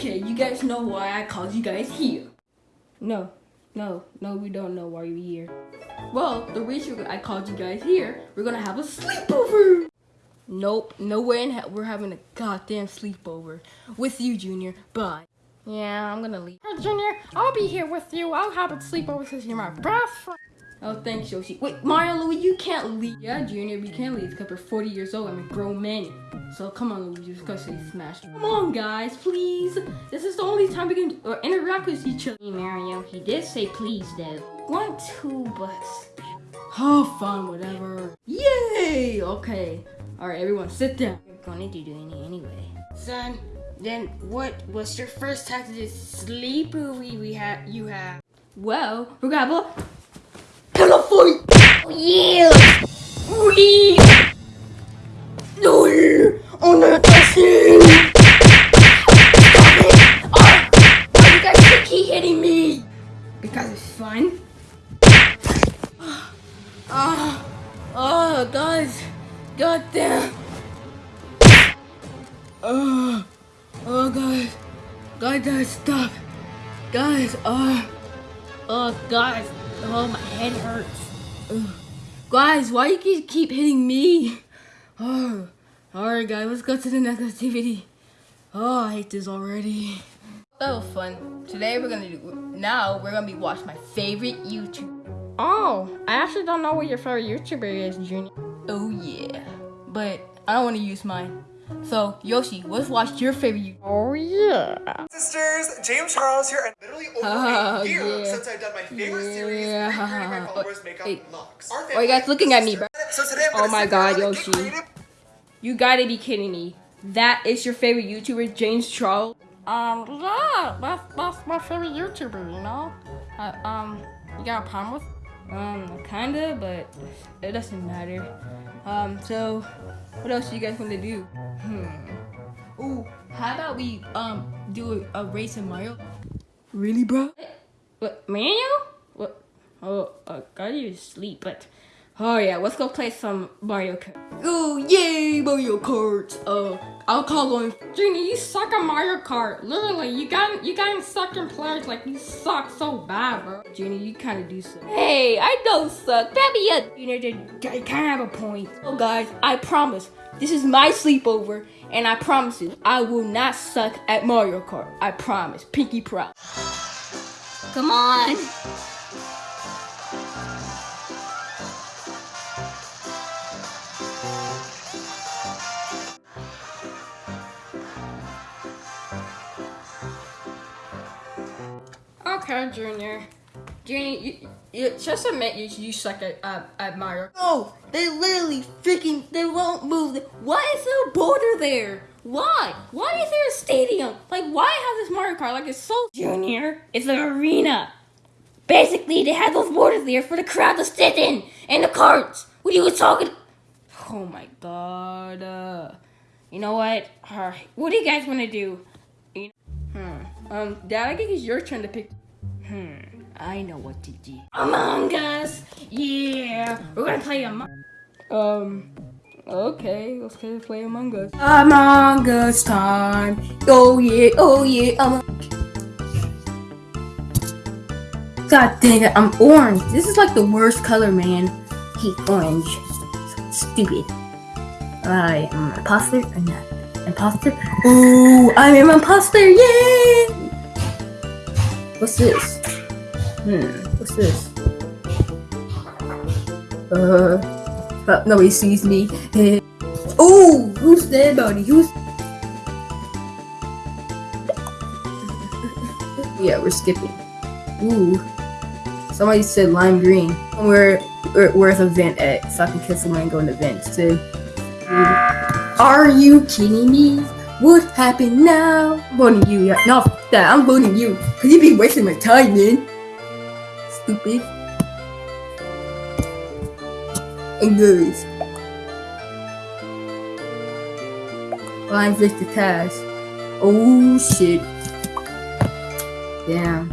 Okay, you guys know why I called you guys here. No, no, no, we don't know why you're here. Well, the reason I called you guys here, we're gonna have a sleepover. Nope, no way in hell we're having a goddamn sleepover with you, Junior. Bye. Yeah, I'm gonna leave. Hey, Junior, I'll be here with you. I'll have a sleepover since you're my best friend. Oh, thanks, Yoshi. Wait, Mario, Louis, you can't leave. Yeah, Junior, we can't leave because you're 40 years old. I'm a grown man. So come on, Louis, just gotta say smash. Come on, guys, please. This is the only time we can uh, interact with each other. Hey, Mario, he did say please, though. Want two, but... Oh, fun, whatever. Yay! Okay. Alright, everyone, sit down. We're going to do it anyway. Son, then what was your first time to this sleepover we have you have? Well, we're gonna have a pillow fight! Oh, yeah! We No Oh, why you guys keep hitting me? Because it's fun. Ah, oh, guys, god. Oh, oh, guys, guys, stop, guys. Oh, oh, guys, oh, my head hurts. Guys, why you keep keep hitting me? Oh, alright, guys, let's go to the next activity. Oh, I hate this already. That was fun. Today we're gonna do. Now we're gonna be watching my favorite YouTube. Oh, I actually don't know what your favorite YouTuber is, Junior. Oh yeah, but I don't want to use mine. So Yoshi, let's watch your favorite YouTube. Oh, yeah. Sisters, James Charles here, and literally over Oh, a year yeah. since I've done my favorite series, Yeah. recreating my followers' makeup Hey. looks. Our oh, Why you guys family, looking at me, bro? So today I'm Oh my God, down and Yoshi. Get creative. You gotta be kidding me. That is your favorite YouTuber, James Charles? Um, yeah, that's, that's my favorite YouTuber, you know? I, um, you got a problem with Um, kinda, but it doesn't matter. Um, so what else do you guys want to do? Hmm. Ooh, how about we um do a, a race in Mario? Really, bro? What, Mario? What? Oh, uh, gotta you sleep, but oh yeah, let's go play some Mario Kart. Oh yay, Mario Kart! Uh, I'll call on. Junior, you suck at Mario Kart. Literally, you got you got sucking players like you suck so bad, bro. Junior, you kind of do so. Hey, I don't suck. That be a Junior. You kind of have a point. Oh, guys, I promise this is my sleepover, and I promise you, I will not suck at Mario Kart. I promise. Pinky promise. Come on. Okay, Junior. Junior, you, you just admit you, you suck at, uh, at Mario. No, they literally freaking they won't move. Why is there a border there? Why? Why is there a stadium? Like, why have this Mario Kart? Like, it's so Junior. It's an arena. Basically, they have those borders there for the crowd to sit in and the carts. What are you talking? Oh my god. Uh, you know what? Alright, what do you guys want to do? You- Hmm. Um, Dad, I think it's your turn to pick. Hmm. I know what to do. Among Us. Yeah, we're gonna play Among. Um. Okay, let's go play Among Us. Among Us time. Oh yeah, oh yeah. Among. God dang it, I'm orange. This is like the worst color, man. hate orange. Stupid. I am an imposter or not? Imposter? Oh, I'm an imposter! Yay! What's this? Hmm, what's this? Uh, uh nobody sees me. oh, who's there, buddy? Who's? yeah, we're skipping. Ooh, somebody said lime green. Where, where where's the vent at? So I can kiss someone and go in the vents too. Are you kidding me? What happened now? I'm voting you. No, that. I'm voting you. Cause you be wasting my time, man. Stupid. And guys. Line fix the task. Oh shit. Damn.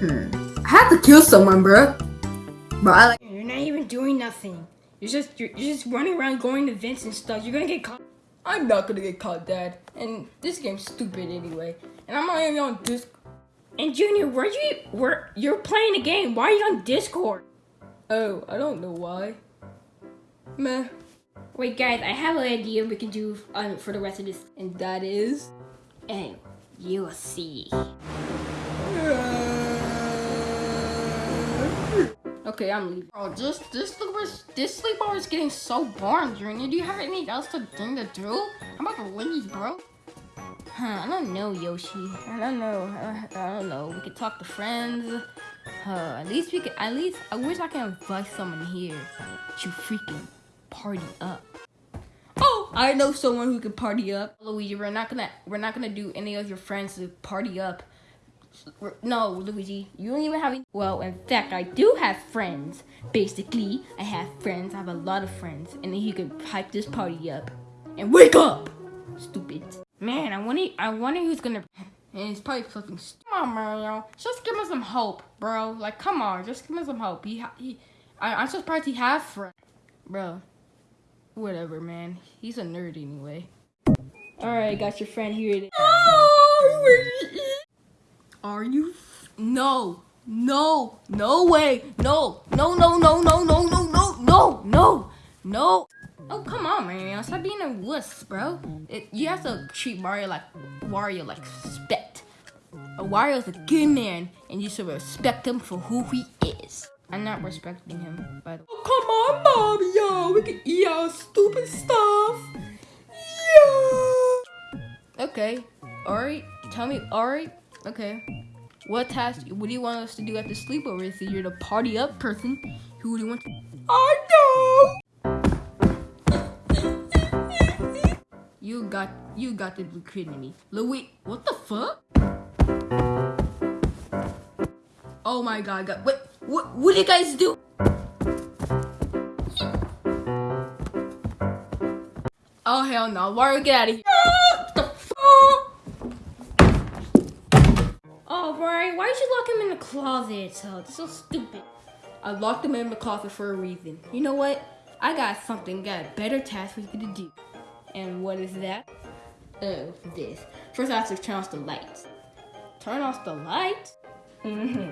Hmm. I have to kill someone, bro. Bro, I like. You're not even doing nothing. You're just you're, you're just running around going to vents and stuff. You're gonna get caught. I'm not gonna get caught, Dad. And this game's stupid anyway. And I'm not even on Discord. And Junior, where you where you're playing a game? Why are you on Discord? Oh, I don't know why. Meh. Wait, guys, I have an idea we can do um, for the rest of this, And that is. and you'll see. Okay, I'm leaving. Bro, this this sleepover this sleepover is getting so boring, Junior. Do you have anything else to thing to do? I'm about to leave, bro. Huh, I don't know, Yoshi. I don't know. I, don't know. We could talk to friends. At least we could. At least I wish I could invite someone here to freaking party up. Oh, I know someone who can party up. Luigi, we're not gonna we're not gonna do any of your friends to party up. No, Luigi, you don't even have. Any- well, in fact, I do have friends. Basically, I have friends. I have a lot of friends, and then he could hype this party up. And wake up, stupid. Man, I wonder I wonder who's gonna. And it's probably stupid. Come on, Mario. Just give me some hope, bro. Like, come on, just give me some hope. He, he I, I'm surprised he has friends. Bro. Whatever, man. He's a nerd anyway. Alright, got your friend here. It is. Are you? No. No. No way. No. No, no, no, no, no, no, no, no, no, no. Oh, come on, Mario. Stop being a wuss, bro. It, you have to treat Mario like Wario like respect. A Wario's a good man, and you should respect him for who he is. I'm not respecting him, by the way. Oh, come on, Mario. We can eat our stupid stuff. Yeah. Okay. Alright. Tell me. Alright. Okay. What task? What do you want us to do at the sleepover? If you're the party up person, who do you want to? I know. Got you got to be kidding me. Louis, what the fuck? Oh my god, god. What what what do you guys do? Oh hell no, Wario get out of here. The fuck? Oh, Mario, why did you lock him in the closet? So it's so stupid. I locked him in the closet for a reason. You know what? I got something, got a better task for you to do. And what is that? Oh, this. First I have to turn off the lights. Turn off the lights? Mm-hmm.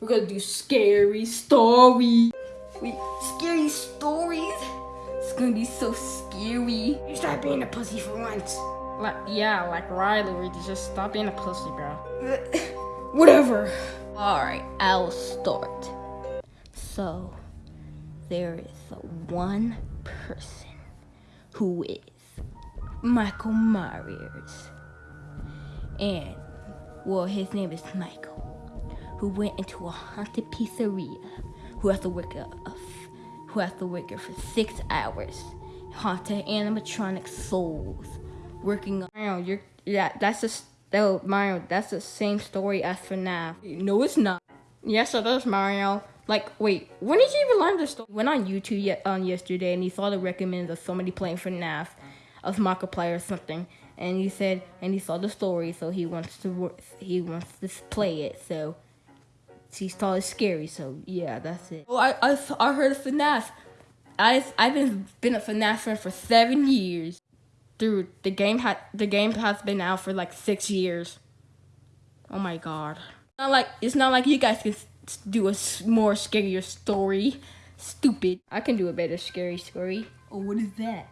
We're gonna do scary stories. We scary stories. It's gonna be so scary. You start being a pussy for once. Like, yeah, like Riley, just stop being a pussy, bro. Whatever. Alright, I'll start. So, there is one person who is Michael Myers. And, well, his name is Michael, who went into a haunted pizzeria, who has to work a, who has to work for six hours, haunted animatronic souls, working. Mario, you're yeah, that's just oh, Mario. That's the same story as FNAF. No, it's not. Yes, it is, Mario. Like, wait, when did you even learn this story? went on YouTube yet on um, yesterday and he saw the recommends of somebody playing FNAF, of Markiplier or something, and he said and he saw the story, so he wants to he wants to play it. So he thought it's scary. So yeah, that's it. Oh, I I, I heard of FNAF. I I've been been a FNAF fan for seven years. Dude, the game had the game has been out for like six years. Oh my god. Not like it's not like you guys can do a more scarier story. Stupid. I can do a better scary story. Oh, what is that?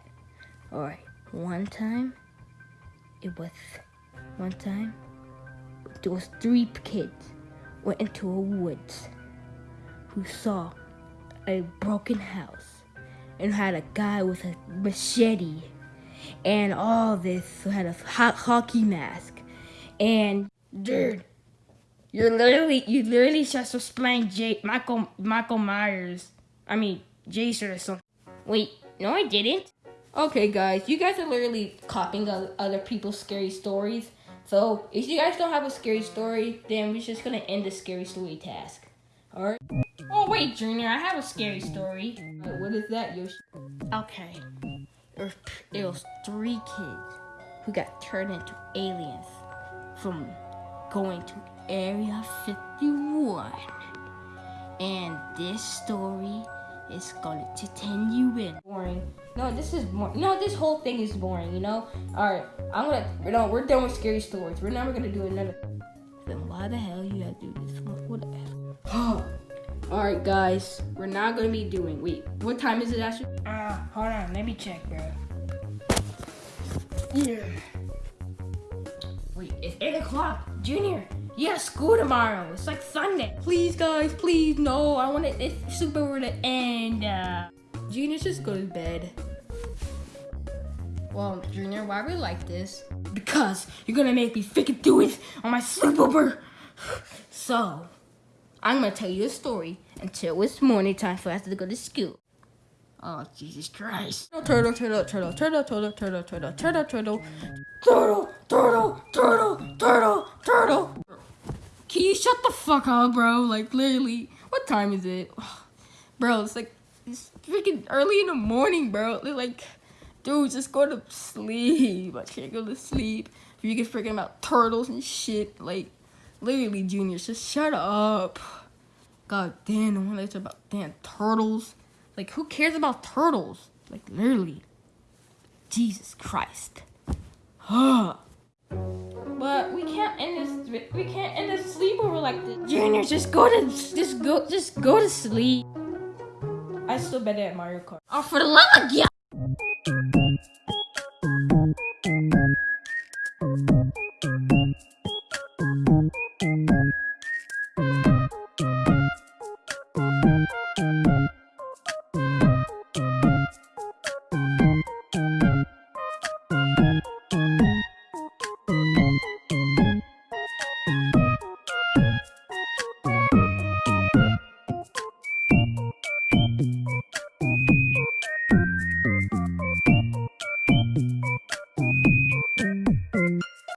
All right, one time, it was one time. There was three kids went into a woods who saw a broken house and had a guy with a machete and all this had a ho- hockey mask and Dude, you're literally you literally just explained J Michael Michael Myers. I mean Jason or something. Wait, no I didn't. Okay, guys, you guys are literally copying other people's scary stories. So if you guys don't have a scary story, then we're just gonna end the scary story task. All right. Oh wait, Junior, I have a scary story. What is that, Yoshi? Okay. it was three kids who got turned into aliens from going to Area 51. And this story is gonna turn you in. Boring. No, this is more. No, this whole thing is boring. You know. All right, I'm gonna. No, we're done with scary stories. We're never gonna do another. Then why the hell you gotta do this one? Whatever. All right, guys, we're not gonna be doing. Wait, what time is it, Ashley? Ah, hold on. Let me check, bro. Yeah. Wait, it's eight o'clock, Junior. You school tomorrow. It's like Sunday. Please, guys, please, no. I want it. It's super over to end. Uh, Junior, just go to bed. Well, Junior, why we like this? Because you're gonna make me freaking do it on my sleepover. So, I'm gonna tell you a story until it's morning time for us to go to school. Oh, Jesus Christ. Turtle, turtle, turtle, turtle, turtle, turtle, turtle, turtle, turtle. Turtle, turtle, turtle, turtle, turtle. Can you shut the fuck up, bro? Like, literally, what time is it? Bro, it's like, it's freaking early in the morning, bro. They're like, dude, just go to sleep. I can't go to sleep. If you get freaking about turtles and shit, like, literally, Junior, just shut up. God damn, the one that's about damn turtles. Like, who cares about turtles? Like, literally. Jesus Christ. but we can't end this. We can't end this sleepover like this. Junior, just go to just go just go to sleep. I still better at Mario Kart. Oh, for the love of God!